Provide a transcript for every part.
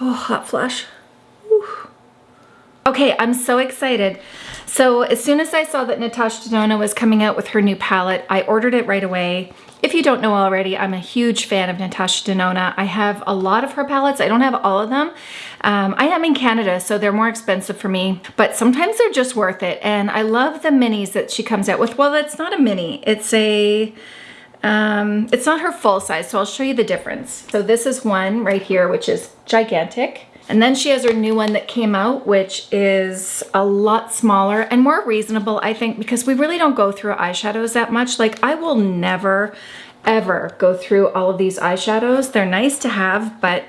Oh, hot flash. Okay, I'm so excited. So as soon as I saw that Natasha Denona was coming out with her new palette, I ordered it right away. If you don't know already, I'm a huge fan of Natasha Denona. I have a lot of her palettes. I don't have all of them. Um, I am in Canada, so they're more expensive for me, but sometimes they're just worth it. And I love the minis that she comes out with. Well, it's not a mini. It's a, um, it's not her full size, so I'll show you the difference. So this is one right here, which is gigantic. And then she has her new one that came out, which is a lot smaller and more reasonable, I think, because we really don't go through eyeshadows that much. Like I will never, ever go through all of these eyeshadows. They're nice to have, but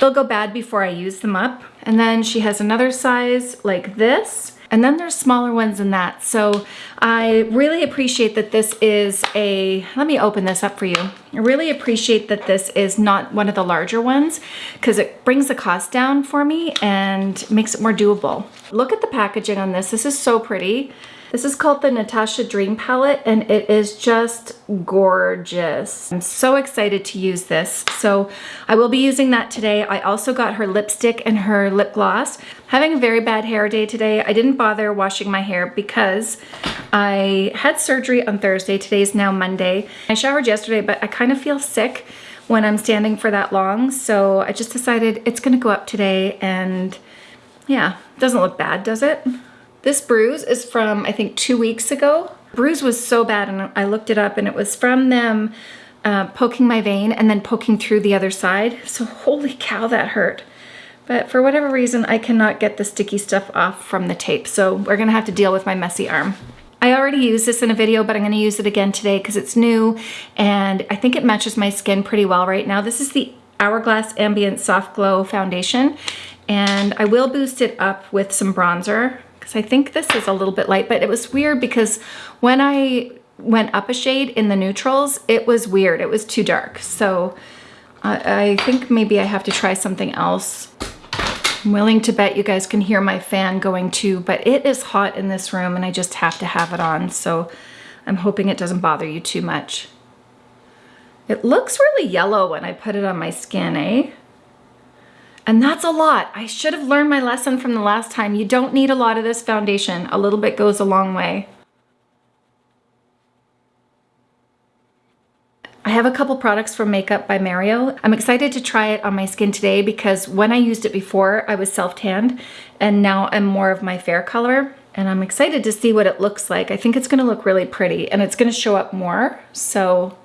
they'll go bad before I use them up. And then she has another size like this and then there's smaller ones than that. So I really appreciate that this is a, let me open this up for you. I really appreciate that this is not one of the larger ones because it brings the cost down for me and makes it more doable. Look at the packaging on this. This is so pretty. This is called the Natasha Dream Palette and it is just gorgeous. I'm so excited to use this. So I will be using that today. I also got her lipstick and her lip gloss. Having a very bad hair day today. I didn't bother washing my hair because I had surgery on Thursday. Today's now Monday. I showered yesterday, but I kind of feel sick when I'm standing for that long. So I just decided it's gonna go up today and yeah, doesn't look bad, does it? This bruise is from, I think, two weeks ago. Bruise was so bad and I looked it up and it was from them uh, poking my vein and then poking through the other side. So holy cow, that hurt. But for whatever reason, I cannot get the sticky stuff off from the tape. So we're gonna have to deal with my messy arm. I already used this in a video, but I'm gonna use it again today because it's new and I think it matches my skin pretty well right now. This is the Hourglass Ambient Soft Glow Foundation and I will boost it up with some bronzer because I think this is a little bit light, but it was weird because when I went up a shade in the neutrals, it was weird. It was too dark. So I, I think maybe I have to try something else. I'm willing to bet you guys can hear my fan going too, but it is hot in this room and I just have to have it on. So I'm hoping it doesn't bother you too much. It looks really yellow when I put it on my skin, eh? And that's a lot. I should have learned my lesson from the last time. You don't need a lot of this foundation. A little bit goes a long way. I have a couple products from Makeup by Mario. I'm excited to try it on my skin today because when I used it before, I was self-tanned and now I'm more of my fair color and I'm excited to see what it looks like. I think it's gonna look really pretty and it's gonna show up more. So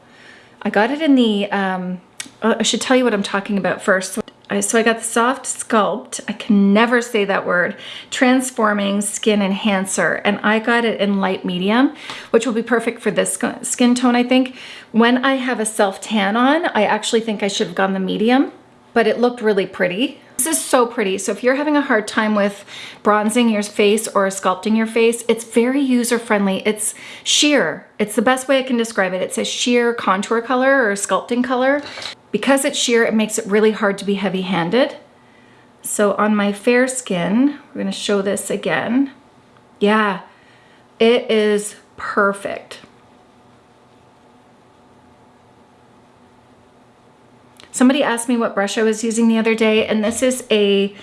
I got it in the, um, I should tell you what I'm talking about first. So I got the Soft Sculpt, I can never say that word, Transforming Skin Enhancer, and I got it in light medium, which will be perfect for this skin tone, I think. When I have a self-tan on, I actually think I should have gone the medium, but it looked really pretty. This is so pretty. So if you're having a hard time with bronzing your face or sculpting your face, it's very user-friendly. It's sheer. It's the best way I can describe it. It's a sheer contour color or sculpting color. Because it's sheer, it makes it really hard to be heavy-handed. So on my fair skin, we're gonna show this again. Yeah, it is perfect. Somebody asked me what brush I was using the other day, and this is a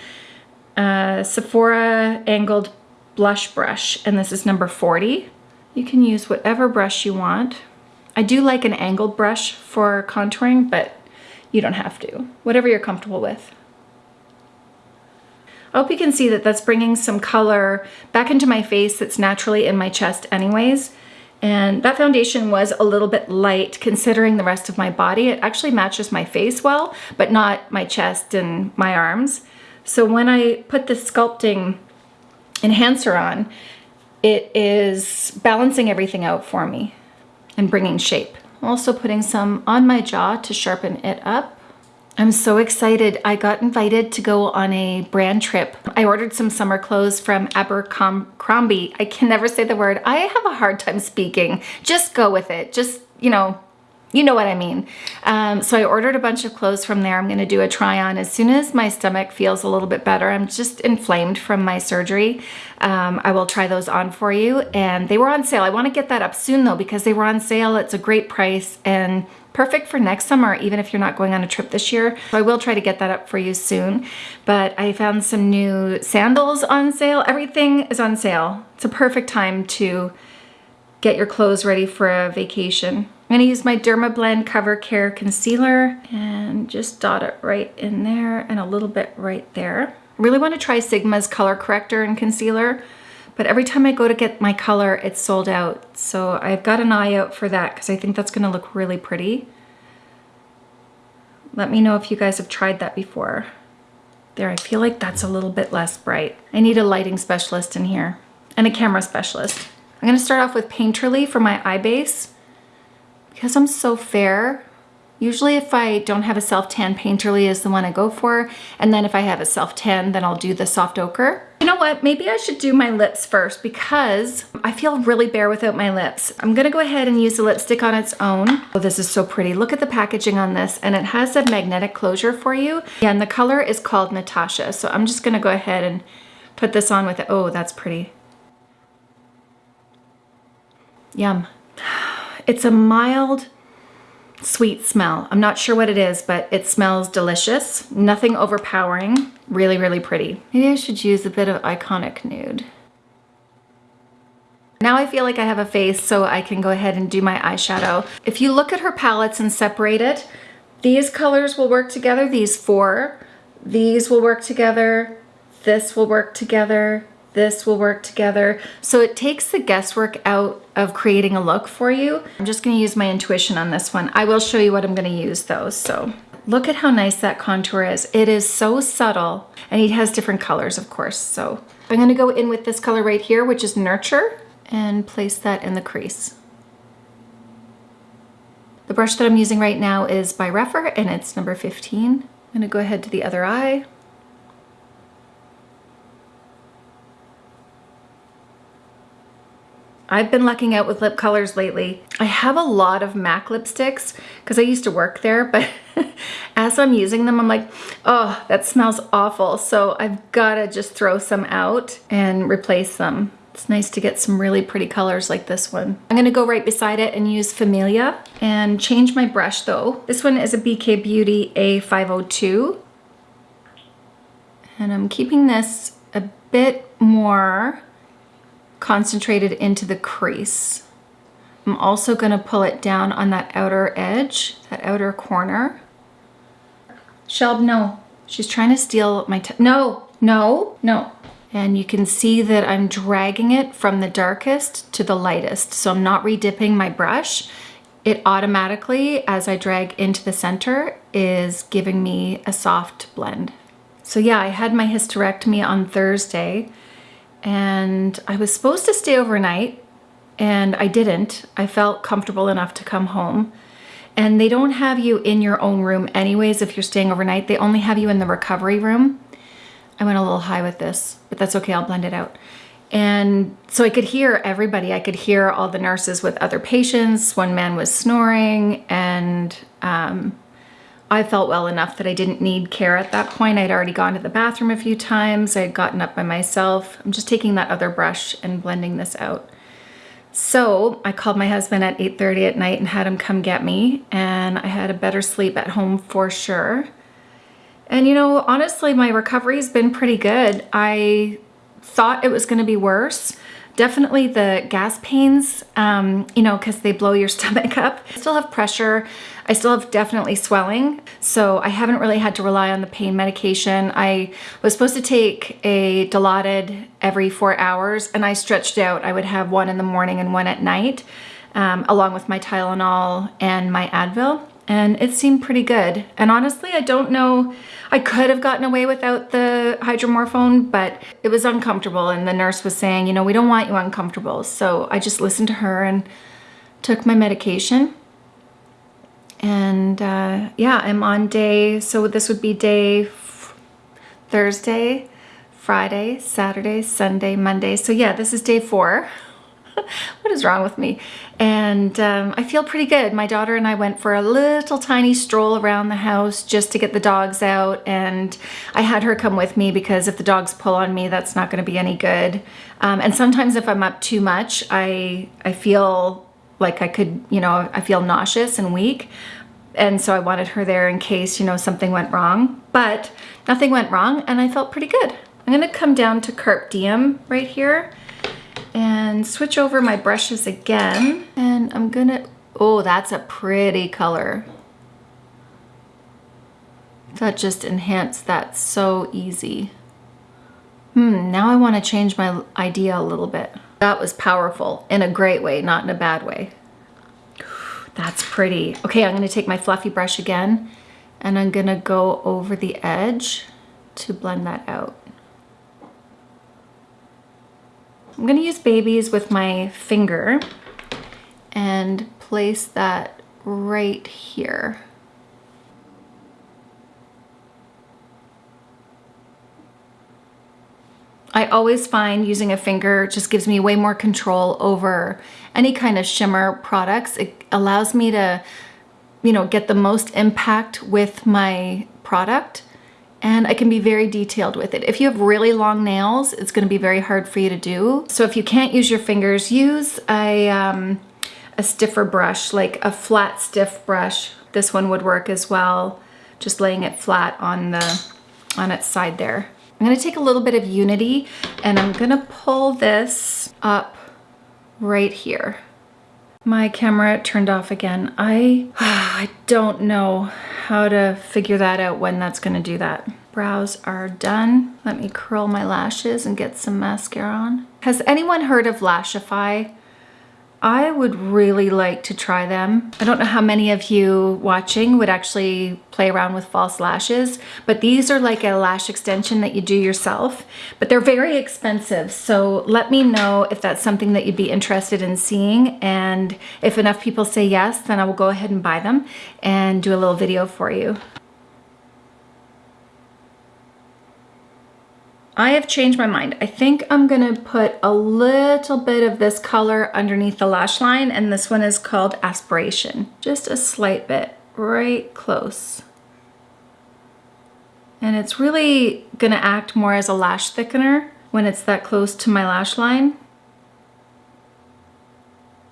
uh, Sephora angled blush brush, and this is number 40. You can use whatever brush you want. I do like an angled brush for contouring, but you don't have to. Whatever you're comfortable with. I hope you can see that that's bringing some color back into my face that's naturally in my chest anyways. And that foundation was a little bit light considering the rest of my body. It actually matches my face well, but not my chest and my arms. So when I put the sculpting enhancer on, it is balancing everything out for me and bringing shape. Also putting some on my jaw to sharpen it up. I'm so excited. I got invited to go on a brand trip. I ordered some summer clothes from Abercrombie. I can never say the word. I have a hard time speaking. Just go with it. Just, you know, you know what I mean. Um, so I ordered a bunch of clothes from there. I'm gonna do a try on. As soon as my stomach feels a little bit better, I'm just inflamed from my surgery, um, I will try those on for you. And they were on sale. I wanna get that up soon though, because they were on sale. It's a great price and perfect for next summer, even if you're not going on a trip this year. So I will try to get that up for you soon. But I found some new sandals on sale. Everything is on sale. It's a perfect time to get your clothes ready for a vacation. I'm gonna use my Dermablend Cover Care Concealer and just dot it right in there and a little bit right there. I really wanna try Sigma's color corrector and concealer, but every time I go to get my color, it's sold out. So I've got an eye out for that because I think that's gonna look really pretty. Let me know if you guys have tried that before. There, I feel like that's a little bit less bright. I need a lighting specialist in here and a camera specialist. I'm gonna start off with Painterly for my eye base. Because I'm so fair, usually if I don't have a self-tan, Painterly is the one I go for. And then if I have a self-tan, then I'll do the soft ochre. You know what, maybe I should do my lips first because I feel really bare without my lips. I'm gonna go ahead and use the lipstick on its own. Oh, this is so pretty. Look at the packaging on this and it has a magnetic closure for you. And the color is called Natasha. So I'm just gonna go ahead and put this on with it. Oh, that's pretty. Yum. It's a mild, sweet smell. I'm not sure what it is, but it smells delicious. Nothing overpowering. Really, really pretty. Maybe I should use a bit of Iconic Nude. Now I feel like I have a face so I can go ahead and do my eyeshadow. If you look at her palettes and separate it, these colors will work together, these four. These will work together. This will work together this will work together. So it takes the guesswork out of creating a look for you. I'm just gonna use my intuition on this one. I will show you what I'm gonna use though, so. Look at how nice that contour is. It is so subtle and it has different colors, of course. So I'm gonna go in with this color right here, which is Nurture, and place that in the crease. The brush that I'm using right now is by Rephr and it's number 15. I'm gonna go ahead to the other eye. I've been lucking out with lip colors lately. I have a lot of MAC lipsticks because I used to work there, but as I'm using them, I'm like, oh, that smells awful. So I've got to just throw some out and replace them. It's nice to get some really pretty colors like this one. I'm gonna go right beside it and use Familia and change my brush though. This one is a BK Beauty A502. And I'm keeping this a bit more concentrated into the crease. I'm also gonna pull it down on that outer edge, that outer corner. Shelb, no. She's trying to steal my, no, no, no. And you can see that I'm dragging it from the darkest to the lightest. So I'm not redipping my brush. It automatically, as I drag into the center, is giving me a soft blend. So yeah, I had my hysterectomy on Thursday and I was supposed to stay overnight and I didn't. I felt comfortable enough to come home. And they don't have you in your own room anyways if you're staying overnight. They only have you in the recovery room. I went a little high with this, but that's okay, I'll blend it out. And so I could hear everybody. I could hear all the nurses with other patients. One man was snoring and um, I felt well enough that I didn't need care at that point. I'd already gone to the bathroom a few times. I had gotten up by myself. I'm just taking that other brush and blending this out. So I called my husband at 8.30 at night and had him come get me and I had a better sleep at home for sure. And you know, honestly, my recovery's been pretty good. I thought it was gonna be worse. Definitely the gas pains, um, you know, because they blow your stomach up. I still have pressure. I still have definitely swelling, so I haven't really had to rely on the pain medication. I was supposed to take a Dilaudid every four hours, and I stretched out. I would have one in the morning and one at night, um, along with my Tylenol and my Advil and it seemed pretty good. And honestly, I don't know, I could have gotten away without the hydromorphone, but it was uncomfortable. And the nurse was saying, you know, we don't want you uncomfortable. So I just listened to her and took my medication. And uh, yeah, I'm on day, so this would be day Thursday, Friday, Saturday, Sunday, Monday. So yeah, this is day four. what is wrong with me? And um, I feel pretty good. My daughter and I went for a little tiny stroll around the house just to get the dogs out. And I had her come with me because if the dogs pull on me, that's not going to be any good. Um, and sometimes if I'm up too much, I, I feel like I could, you know, I feel nauseous and weak. And so I wanted her there in case, you know, something went wrong. But nothing went wrong and I felt pretty good. I'm gonna come down to Carpe Diem right here and switch over my brushes again. And I'm gonna, oh, that's a pretty color. That just enhanced that so easy. Hmm, now I wanna change my idea a little bit. That was powerful in a great way, not in a bad way. That's pretty. Okay, I'm gonna take my fluffy brush again and I'm gonna go over the edge to blend that out. I'm gonna use babies with my finger and place that right here. I always find using a finger just gives me way more control over any kind of shimmer products. It allows me to, you know, get the most impact with my product and I can be very detailed with it. If you have really long nails, it's gonna be very hard for you to do. So if you can't use your fingers, use a, um, a stiffer brush, like a flat stiff brush. This one would work as well, just laying it flat on, the, on its side there. I'm gonna take a little bit of Unity and I'm gonna pull this up right here. My camera turned off again. I, I don't know how to figure that out when that's gonna do that. Brows are done. Let me curl my lashes and get some mascara on. Has anyone heard of Lashify? I would really like to try them. I don't know how many of you watching would actually play around with false lashes, but these are like a lash extension that you do yourself, but they're very expensive. So let me know if that's something that you'd be interested in seeing. And if enough people say yes, then I will go ahead and buy them and do a little video for you. I have changed my mind. I think I'm gonna put a little bit of this color underneath the lash line and this one is called Aspiration. Just a slight bit, right close. And it's really gonna act more as a lash thickener when it's that close to my lash line.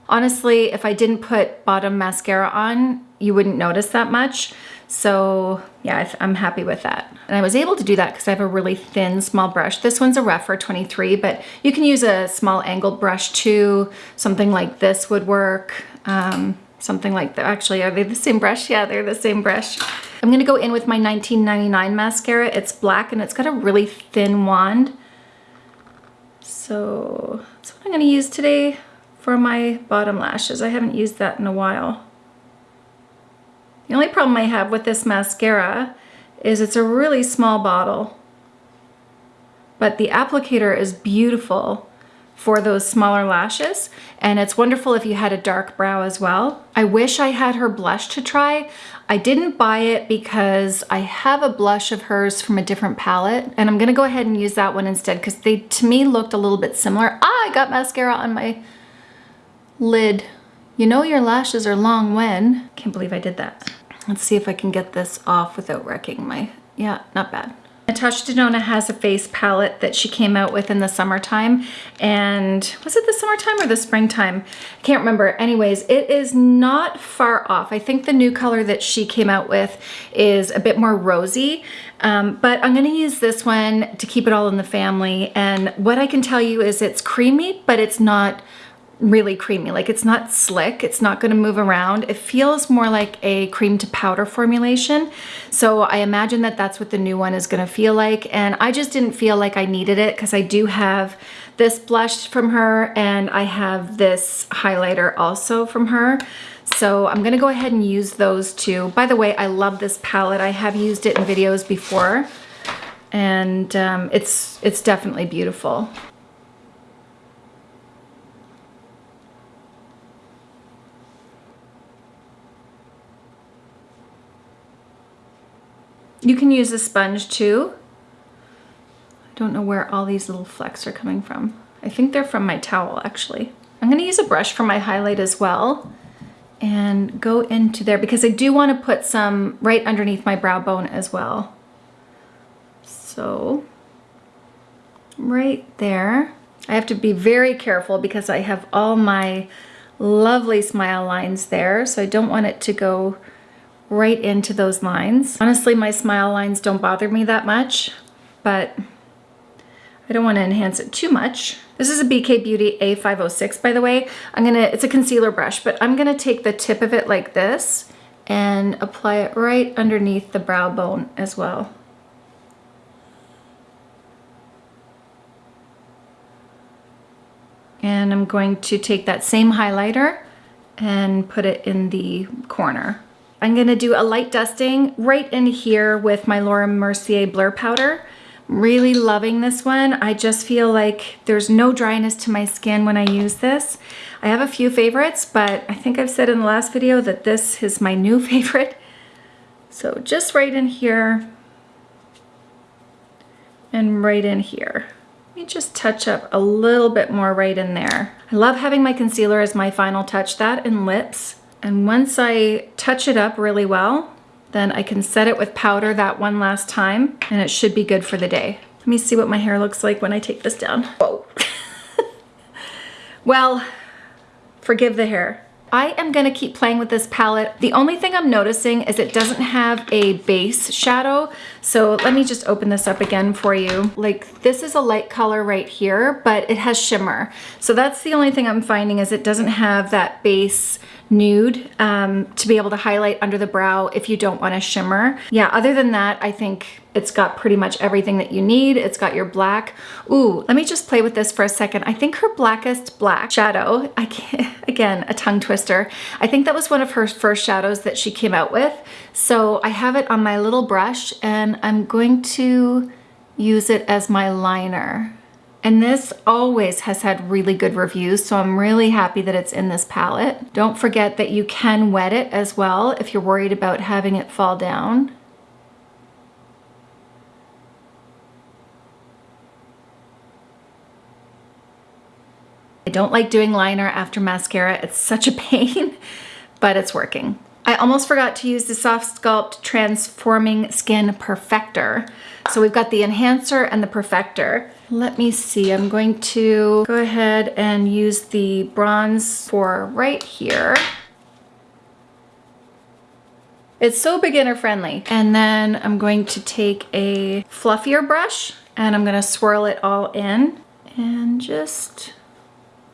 Honestly, if I didn't put bottom mascara on, you wouldn't notice that much. So yeah, I'm happy with that. And I was able to do that because I have a really thin small brush. This one's a Rephr 23, but you can use a small angled brush too. Something like this would work. Um, something like that. Actually, are they the same brush? Yeah, they're the same brush. I'm gonna go in with my 1999 mascara. It's black and it's got a really thin wand. So that's what I'm gonna use today for my bottom lashes. I haven't used that in a while. The only problem I have with this mascara is it's a really small bottle, but the applicator is beautiful for those smaller lashes and it's wonderful if you had a dark brow as well. I wish I had her blush to try. I didn't buy it because I have a blush of hers from a different palette and I'm gonna go ahead and use that one instead because they to me looked a little bit similar. Ah, I got mascara on my lid. You know your lashes are long when. Can't believe I did that. Let's see if I can get this off without wrecking my, yeah, not bad. Natasha Denona has a face palette that she came out with in the summertime and was it the summertime or the springtime? I can't remember. Anyways, it is not far off. I think the new color that she came out with is a bit more rosy, um, but I'm gonna use this one to keep it all in the family. And what I can tell you is it's creamy, but it's not really creamy. Like it's not slick, it's not gonna move around. It feels more like a cream to powder formulation. So I imagine that that's what the new one is gonna feel like. And I just didn't feel like I needed it because I do have this blush from her and I have this highlighter also from her. So I'm gonna go ahead and use those two. By the way, I love this palette. I have used it in videos before and um, it's, it's definitely beautiful. You can use a sponge too. I don't know where all these little flecks are coming from. I think they're from my towel actually. I'm gonna use a brush for my highlight as well and go into there because I do want to put some right underneath my brow bone as well. So right there. I have to be very careful because I have all my lovely smile lines there. So I don't want it to go right into those lines. Honestly, my smile lines don't bother me that much, but I don't want to enhance it too much. This is a BK Beauty A506, by the way. I'm gonna, it's a concealer brush, but I'm gonna take the tip of it like this and apply it right underneath the brow bone as well. And I'm going to take that same highlighter and put it in the corner. I'm gonna do a light dusting right in here with my Laura Mercier Blur Powder. Really loving this one. I just feel like there's no dryness to my skin when I use this. I have a few favorites, but I think I've said in the last video that this is my new favorite. So just right in here and right in here. Let me just touch up a little bit more right in there. I love having my concealer as my final touch, that and lips. And once I touch it up really well, then I can set it with powder that one last time and it should be good for the day. Let me see what my hair looks like when I take this down. Whoa. well, forgive the hair. I am gonna keep playing with this palette. The only thing I'm noticing is it doesn't have a base shadow. So let me just open this up again for you. Like this is a light color right here, but it has shimmer. So that's the only thing I'm finding is it doesn't have that base nude um, to be able to highlight under the brow if you don't want to shimmer. Yeah, other than that, I think it's got pretty much everything that you need. It's got your black. Ooh, let me just play with this for a second. I think her blackest black shadow, I can't, again, a tongue twister. I think that was one of her first shadows that she came out with. So I have it on my little brush and I'm going to use it as my liner. And this always has had really good reviews, so I'm really happy that it's in this palette. Don't forget that you can wet it as well if you're worried about having it fall down. Don't like doing liner after mascara. It's such a pain, but it's working. I almost forgot to use the Soft Sculpt Transforming Skin Perfector. So we've got the enhancer and the perfector. Let me see, I'm going to go ahead and use the bronze for right here. It's so beginner friendly. And then I'm going to take a fluffier brush and I'm gonna swirl it all in and just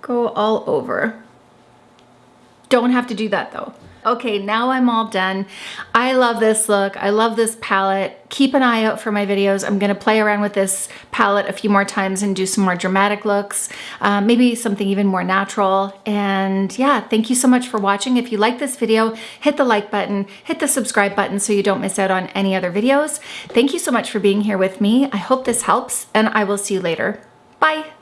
go all over. Don't have to do that though. Okay, now I'm all done. I love this look. I love this palette. Keep an eye out for my videos. I'm gonna play around with this palette a few more times and do some more dramatic looks, uh, maybe something even more natural. And yeah, thank you so much for watching. If you like this video, hit the like button, hit the subscribe button so you don't miss out on any other videos. Thank you so much for being here with me. I hope this helps and I will see you later. Bye.